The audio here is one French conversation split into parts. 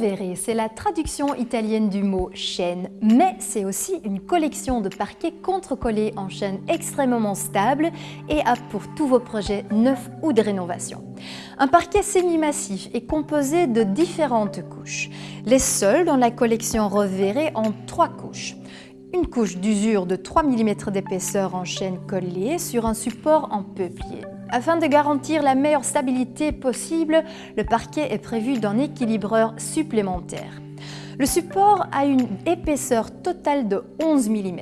Rovere, c'est la traduction italienne du mot chaîne, mais c'est aussi une collection de parquets contre-collés en chaîne extrêmement stable et apte pour tous vos projets neufs ou de rénovation. Un parquet semi-massif est composé de différentes couches. Les seuls dans la collection Rovere ont trois couches une couche d'usure de 3 mm d'épaisseur en chaîne collée sur un support en peuplier. Afin de garantir la meilleure stabilité possible, le parquet est prévu d'un équilibreur supplémentaire. Le support a une épaisseur totale de 11 mm.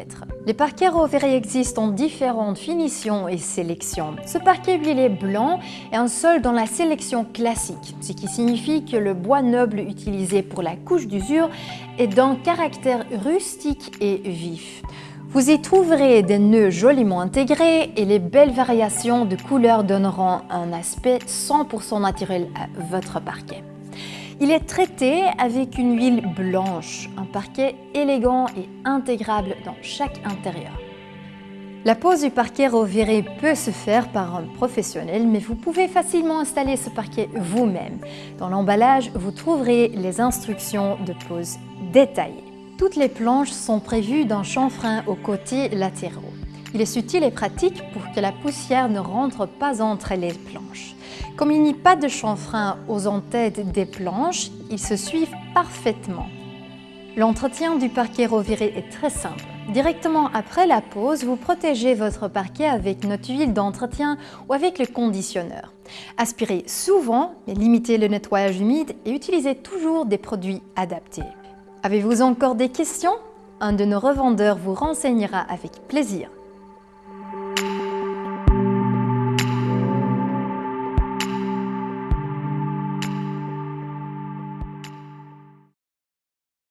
Les parquets Rovere existent en différentes finitions et sélections. Ce parquet huilé blanc est un sol dans la sélection classique, ce qui signifie que le bois noble utilisé pour la couche d'usure est d'un caractère rustique et vif. Vous y trouverez des nœuds joliment intégrés et les belles variations de couleurs donneront un aspect 100% naturel à votre parquet. Il est traité avec une huile blanche, un parquet élégant et intégrable dans chaque intérieur. La pose du parquet Rovere peut se faire par un professionnel, mais vous pouvez facilement installer ce parquet vous-même. Dans l'emballage, vous trouverez les instructions de pose détaillées. Toutes les planches sont prévues d'un chanfrein aux côtés latéraux. Il est utile et pratique pour que la poussière ne rentre pas entre les planches. Comme il n'y a pas de chanfrein aux entêtes des planches, ils se suivent parfaitement. L'entretien du parquet Rovere est très simple. Directement après la pose, vous protégez votre parquet avec notre huile d'entretien ou avec le conditionneur. Aspirez souvent, mais limitez le nettoyage humide et utilisez toujours des produits adaptés. Avez-vous encore des questions? Un de nos revendeurs vous renseignera avec plaisir.